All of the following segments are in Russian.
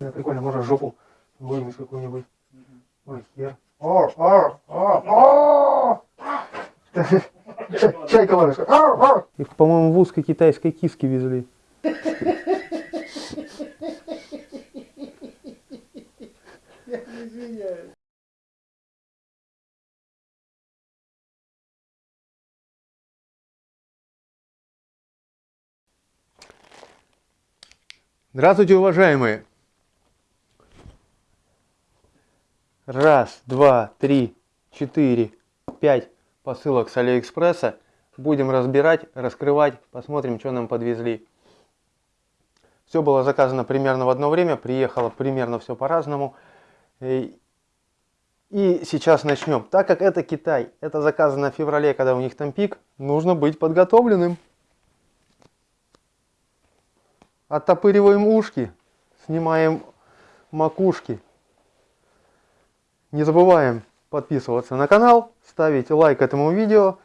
Да, прикольно, можно жопу вымыть какую-нибудь. Ой, хер. О, о, о, о! Чай- Чайка ар. Их, по-моему, в узкой китайской киске везли. Здравствуйте, уважаемые! Раз, два, три, четыре, пять посылок с Алиэкспресса. Будем разбирать, раскрывать, посмотрим, что нам подвезли. Все было заказано примерно в одно время, приехало примерно все по-разному. И и сейчас начнем. Так как это Китай, это заказано в феврале, когда у них там пик, нужно быть подготовленным. Оттопыриваем ушки, снимаем макушки. Не забываем подписываться на канал, ставить лайк этому видео,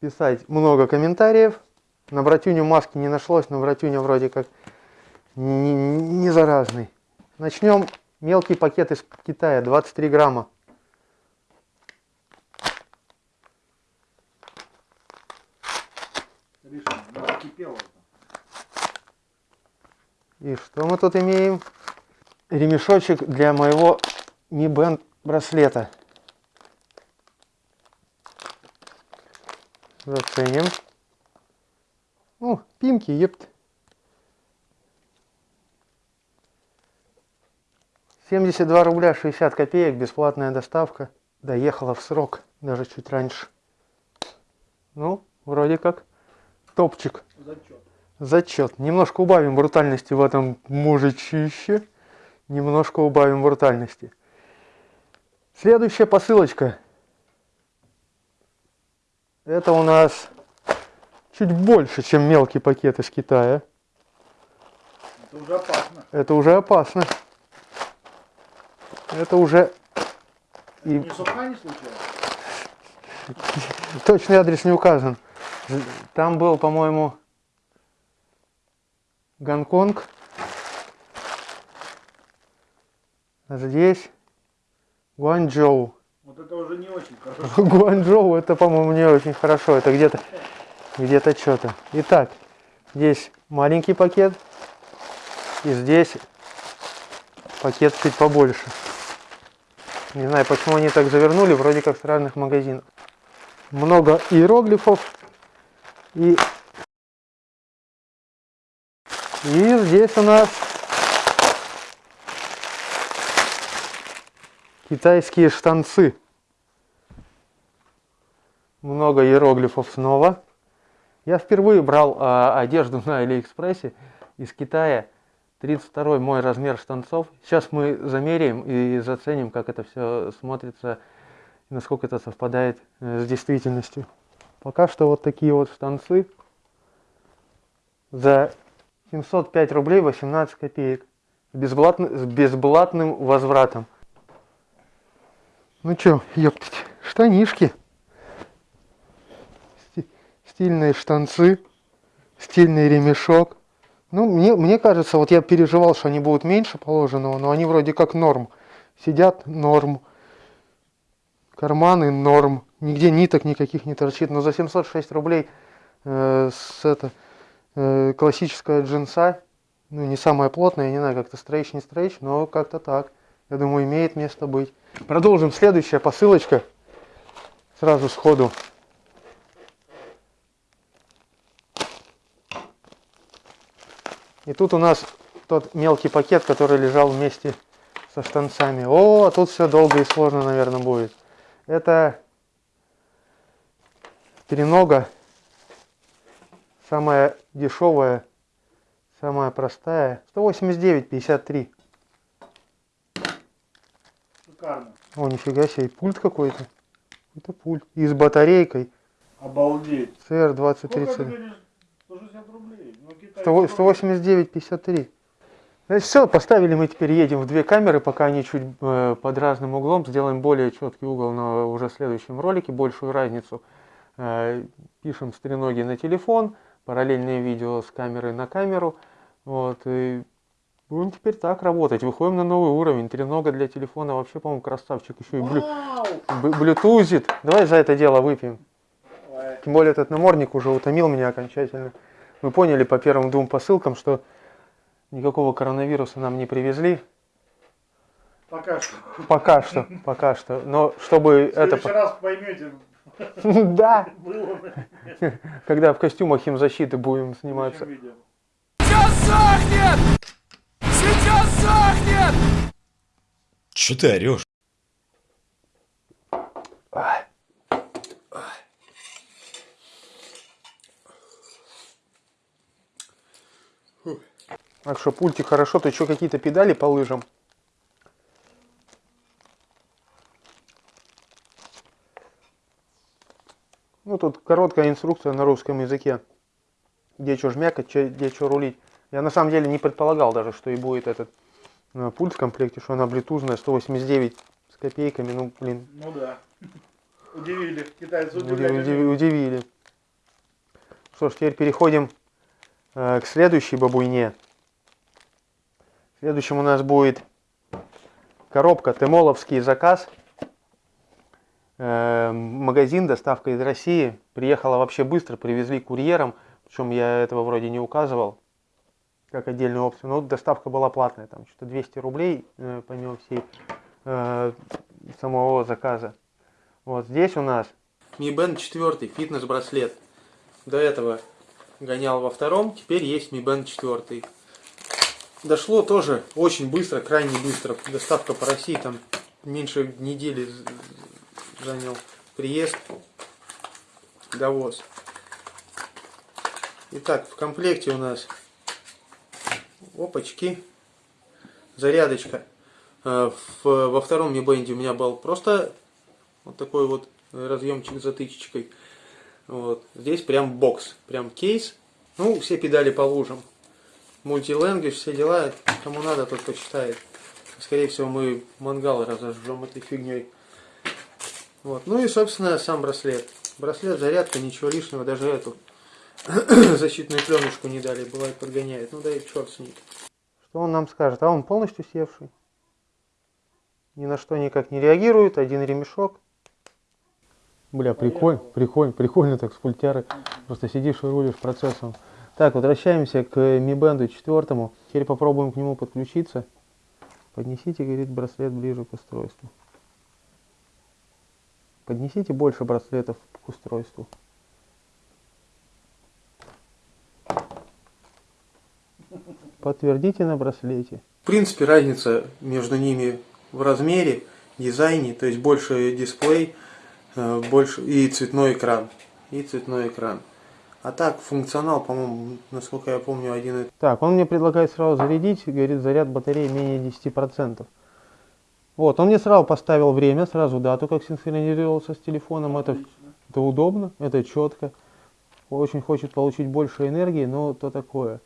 писать много комментариев. На братюню маски не нашлось, но братюня вроде как не, не заразный. Начнем. Мелкий пакет из Китая, 23 грамма. Ну. И что мы тут имеем? Ремешочек для моего Mi Band браслета. Заценим. О, пимки, епт. 72 рубля 60 копеек, бесплатная доставка. Доехала в срок, даже чуть раньше. Ну, вроде как топчик. Зачет. Зачет. Немножко убавим брутальности в этом мужичище. Немножко убавим брутальности. Следующая посылочка. Это у нас чуть больше, чем мелкий пакет из Китая. Это уже опасно. Это уже опасно. Это уже И- Не суха не случайно? точный адрес не указан. Там был, по-моему, Гонконг. Здесь Гуанчжоу. Вот это уже не очень хорошо. Гуанчжоу это, по-моему, не очень хорошо. Это где-то где-то что-то. Итак, здесь маленький пакет. И здесь пакет чуть побольше. Не знаю, почему они так завернули, вроде как с разных магазинов. Много иероглифов. И, и здесь у нас китайские штанцы. Много иероглифов снова. Я впервые брал а, одежду на Алиэкспрессе из Китая. 32 мой размер штанцов. Сейчас мы замеряем и заценим, как это все смотрится, насколько это совпадает э, с действительностью. Пока что вот такие вот штанцы за 705 рублей 18 копеек. Безблатно- с безблатным возвратом. Ну чё, ёптать, штанишки. Сти- Стильные штанцы, стильный ремешок. Ну, мне, мне кажется, вот я переживал, что они будут меньше положенного, но они вроде как норм. Сидят норм. Карманы норм. Нигде ниток никаких не торчит. Но за 706 рублей э, с это, э, классическая джинса, ну не самая плотная, я не знаю, как-то стрейч, не стрейч, но как-то так. Я думаю, имеет место быть. Продолжим. Следующая посылочка. Сразу сходу. И тут у нас тот мелкий пакет, который лежал вместе со штанцами. О, тут все долго и сложно, наверное, будет. Это тренога. Самая дешевая, самая простая. 189,53. Шикарно. О, нифига себе, пульт какой-то. Это пульт. И с батарейкой. Обалдеть. CR2030. Сколько ты говоришь? 160 рублей. Ну, Китай 189,53. Значит, все, поставили мы теперь едем в две камеры, пока они чуть э, под разным углом. Сделаем более четкий угол на уже следующем ролике, большую разницу. Э, пишем с треноги на телефон, параллельное видео с камеры на камеру. Вот, и Будем теперь так работать. Выходим на новый уровень. Тренога для телефона вообще, по-моему, красавчик. Еще и блю... Блютузит. Давай за это дело выпьем. Давай. Тем более этот намордник уже утомил меня окончательно. Мы поняли по первым двум посылкам, что никакого коронавируса нам не привезли. Пока что. Пока что, пока что. Но чтобы В это... следующий раз поймете, Да, когда в костюмах химзащиты будем в сниматься. Сейчас сохнет! Сейчас сохнет! Че ты орешь? Так что пультик хорошо, ты что, какие-то педали по лыжам? Ну, тут короткая инструкция на русском языке. Где что жмякать, где что рулить. Я на самом деле не предполагал даже, что и будет этот э, пульт в комплекте, что она блютузная, 189 с копейками. Ну, блин, Ну да. Удивили. Китайцы Уди- удивляют. уди- удивили. Что ж, теперь переходим э, к следующей бабуйне. Следующим у нас будет коробка Темоловский заказ. Э, магазин, доставка из России. Приехала вообще быстро, привезли курьером. Причем я этого вроде не указывал, как отдельную опцию. Но доставка была платная, там что-то 200 рублей, э, помимо всей э, самого заказа. Вот здесь у нас Mi Band 4, фитнес-браслет. До этого гонял во втором, теперь есть Mi Band 4. Дошло тоже очень быстро, крайне быстро. Доставка по России там меньше недели занял приезд, довоз. Итак, в комплекте у нас опачки, зарядочка. Э, в- во втором Band у меня был просто вот такой вот разъемчик с затычечкой. Вот. Здесь прям бокс, прям кейс. Ну, все педали по лужам. Мультиленгвиш, все дела. Кому надо, тот почитает. Скорее всего, мы мангал разожжем этой фигней. Вот. Ну и, собственно, сам браслет. Браслет, зарядка, ничего лишнего, даже эту защитную пленочку не дали, бывает подгоняет. Ну да и черт с ней. Что он нам скажет? А он полностью севший. Ни на что никак не реагирует, один ремешок. Бля, прикольно, прикольно, прикольно так с пультяры. Просто сидишь и рулишь процессом. Так, возвращаемся к Mi Band 4. Теперь попробуем к нему подключиться. Поднесите, говорит, браслет ближе к устройству. Поднесите больше браслетов к устройству. Подтвердите на браслете. В принципе, разница между ними в размере, дизайне, то есть больше дисплей, э, больше и цветной экран. И цветной экран. А так, функционал, по-моему, насколько я помню, один и... Так, он мне предлагает сразу зарядить, говорит, заряд батареи менее 10%. Вот, он мне сразу поставил время, сразу дату, как синхронизировался с телефоном. Это, это удобно, это четко. Очень хочет получить больше энергии, но то такое.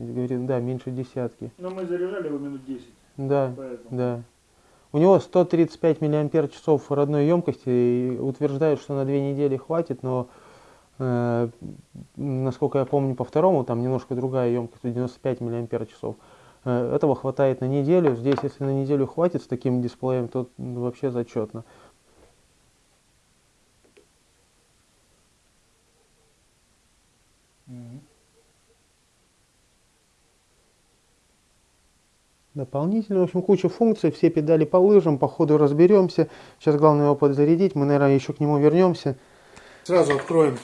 Говорит, да, меньше десятки. Но мы заряжали его минут 10. Да, Поэтому. да. У него 135 миллиампер часов родной емкости и утверждают, что на две недели хватит, но э, насколько я помню по второму, там немножко другая емкость, 95 миллиампер часов. Э, этого хватает на неделю. Здесь, если на неделю хватит с таким дисплеем, то ну, вообще зачетно. Дополнительно, в общем, куча функций, все педали по лыжам, по ходу разберемся. Сейчас главное его подзарядить, мы, наверное, еще к нему вернемся. Сразу откроем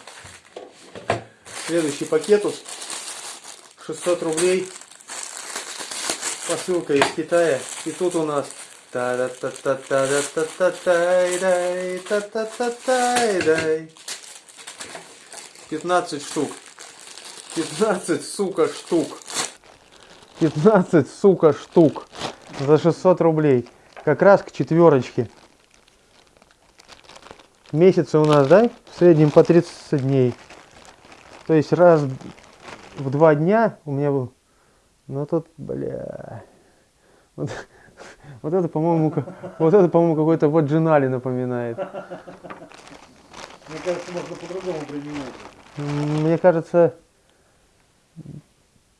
следующий пакетус. 600 рублей. Посылка из Китая. И тут у нас та да та та та да та та тай дай та та та тай дай 15 штук. 15, сука, штук. 15, сука, штук за 600 рублей. Как раз к четверочке. Месяцы у нас, да, в среднем по 30 дней. То есть раз в два дня у меня был... Ну тут, бля... Вот, вот это, по-моему, вот это, по-моему, какой-то ваджинали напоминает. Мне кажется, можно по-другому применять. Мне кажется,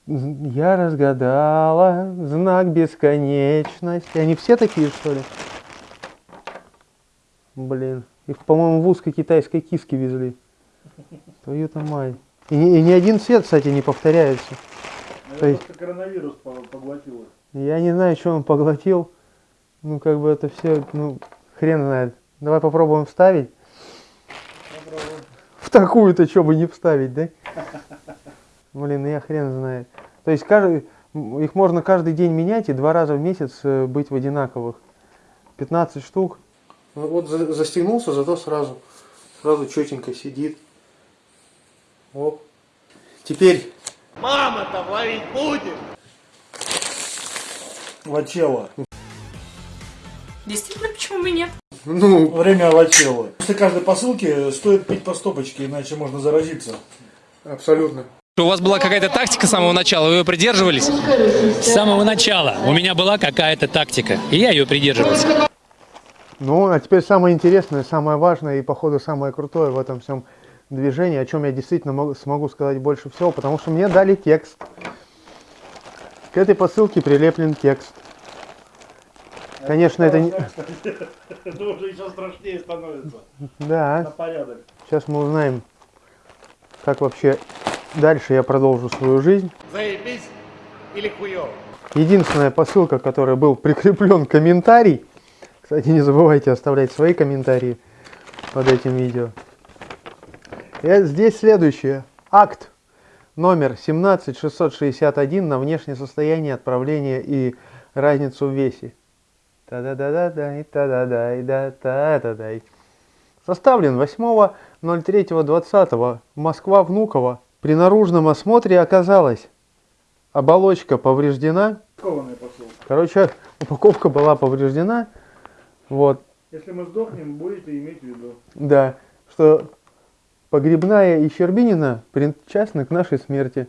Я разгадала знак бесконечности. Они все такие, что ли? Блин. Их, по-моему, в узкой китайской киске везли. Твою-то мать. И, ни- и ни один цвет, кстати, не повторяется. Наверное, То есть- просто коронавирус по- поглотил их. Я не знаю, что он поглотил. Ну, как бы это все, ну, хрен знает. Давай попробуем вставить. Попробуем. В такую-то что бы не вставить, да? Блин, ну я хрен знает. То есть каждый, их можно каждый день менять и два раза в месяц э, быть в одинаковых. 15 штук. Вот за- застегнулся, зато сразу, сразу четенько сидит. Оп. Теперь Лачело. Действительно, почему бы нет? Ну, Время лачело. После каждой посылки стоит пить по стопочке, иначе можно заразиться. абсолютно. У вас была какая-то тактика с самого начала, вы ее придерживались? С самого начала у меня была какая-то тактика, и я ее придерживался. Ну, а теперь самое интересное, самое важное и, походу, самое крутое в этом всем движении, о чем я действительно могу- смогу сказать больше всего, потому что мне дали текст. К этой посылке прилеплен текст. Конечно, это не... Это уже еще страшнее становится. На Да, порядок. сейчас мы узнаем, как вообще дальше я продолжу свою жизнь. Заебись или хуёво? Единственная посылка, которой был прикреплен комментарий. Кстати, не забывайте оставлять свои комментарии под этим видео. И здесь следующее. Акт номер 17661 на внешнее состояние отправления и разницу в весе. Та-да-да-да-дай, та-да-дай, да та-да-дай. Составлен 8.03.20. Москва, Внуково. При наружном осмотре оказалось, оболочка повреждена. Короче, упаковка была повреждена. Вот, Если мы сдохнем, будете иметь в виду. да, что Погребная и Щербинина причастны к нашей смерти.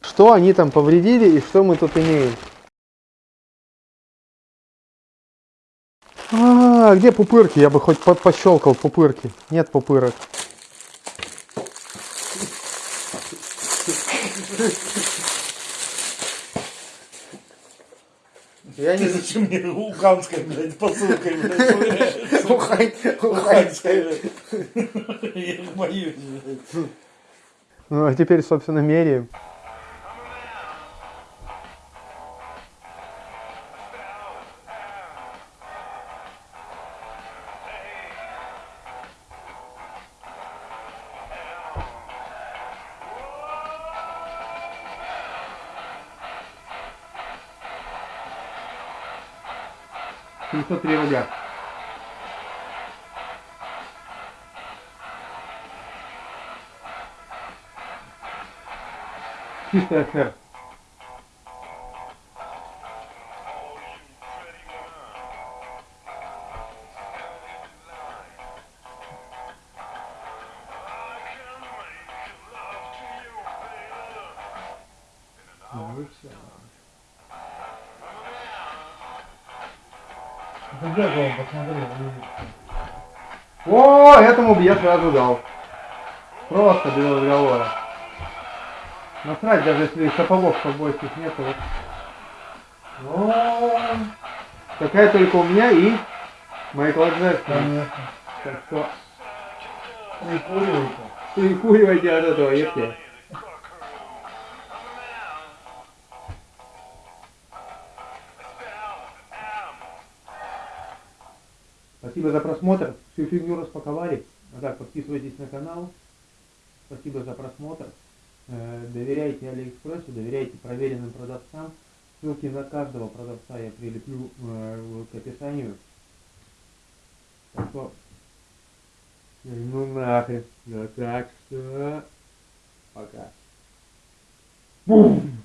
Что они там повредили и что мы тут имеем? А, где пупырки? Я бы хоть по пощелкал пупырки. Нет пупырок. Я не Зачем мне уханской, блядь, посылкой, блядь, Уханской, блядь. Я боюсь, блядь. Ну, а теперь, собственно, меряем. Чистая сэр. О, этому бы я сразу дал. Просто без разговора. Насрать, даже если сапогов побойских нету. Вот. О, Такая только у меня и Майкла Джексона. Так что Прикуривайте. прикуривайте от этого, если. Спасибо за просмотр. Всю фигню распаковали. А так, подписывайтесь на канал. Спасибо за просмотр. Э, Доверяйте Алиэкспрессу, доверяйте проверенным продавцам. Ссылки на каждого продавца я прилеплю э, к описанию. Так что, ну нахрен. Ну так что, пока. Бум!